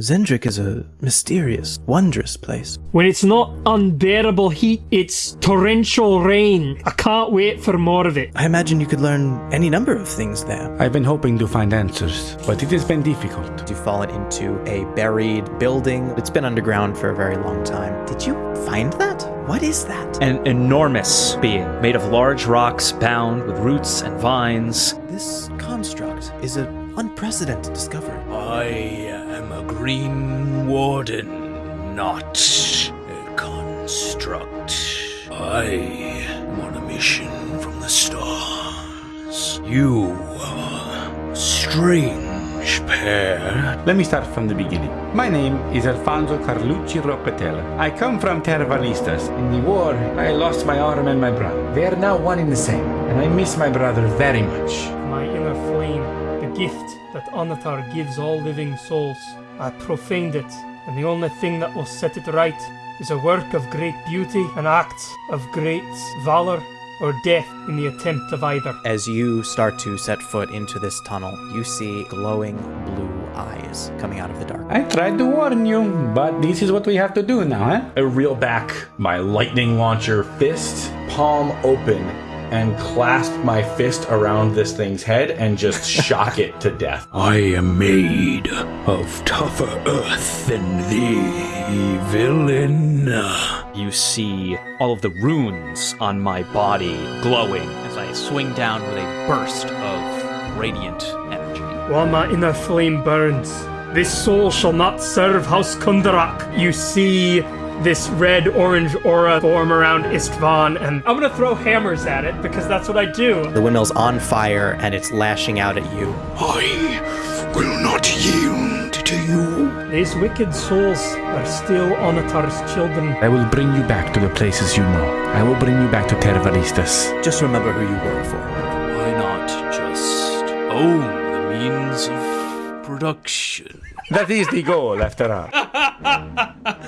Xen'drik is a mysterious, wondrous place. When it's not unbearable heat, it's torrential rain. I can't wait for more of it. I imagine you could learn any number of things there. I've been hoping to find answers, but it has been difficult. You've fallen into a buried building. It's been underground for a very long time. Did you find that? What is that? An enormous being made of large rocks bound with roots and vines. This construct is an unprecedented discovery. I uh, am a Green Warden, not a construct. I am on a mission from the stars. You are a strange pair. Let me start from the beginning. My name is Alfonso Carlucci Roccatella. I come from Terra Valistas. In the war, I lost my arm and my brother. They are now one in the same, and I miss my brother very much. My inner flame, the gift that Onatar gives all living souls. I profaned it, and the only thing that will set it right is a work of great beauty, an act of great valor, or death in the attempt of either. As you start to set foot into this tunnel, you see glowing blue eyes coming out of the dark. I tried to warn you, but this is what we have to do now, huh? I reel back my lightning launcher fist, palm open, and clasp my fist around this thing's head and just shock it to death. I am made of tougher earth than thee, villain. You see all of the runes on my body glowing as I swing down with a burst of radiant energy. While my inner flame burns, this soul shall not serve House Kundarak. You see this red orange aura form around Istvan, and I'm gonna throw hammers at it because that's what I do. The windmill's on fire and it's lashing out at you. I will not yield to you. These wicked souls are still Onatar's children. I will bring you back to the places you know. I will bring you back to Terra Valistas. Just remember who you work for. Why not just own the means of production? That is the goal, after all.